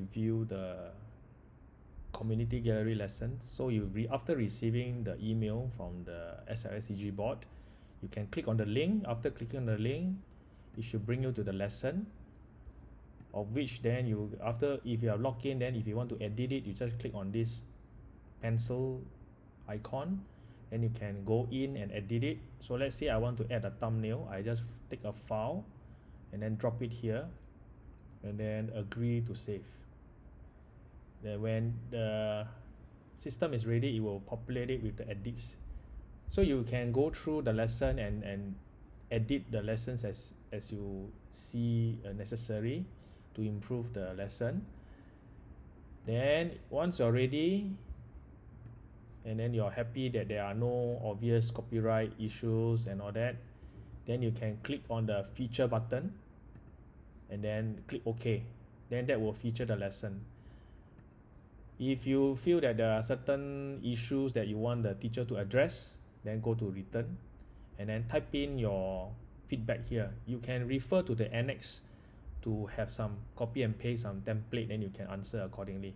review the community gallery lesson. So you re after receiving the email from the SLSCG board you can click on the link. After clicking on the link it should bring you to the lesson of which then you after if you are logged in then if you want to edit it you just click on this pencil icon and you can go in and edit it. So let's say I want to add a thumbnail I just take a file and then drop it here and then agree to save then when the system is ready it will populate it with the edits. So you can go through the lesson and and edit the lessons as as you see uh, necessary to improve the lesson. Then once you're ready and then you're happy that there are no obvious copyright issues and all that then you can click on the feature button and then click OK then that will feature the lesson if you feel that there are certain issues that you want the teacher to address then go to return and then type in your feedback here. You can refer to the annex to have some copy and paste some template then you can answer accordingly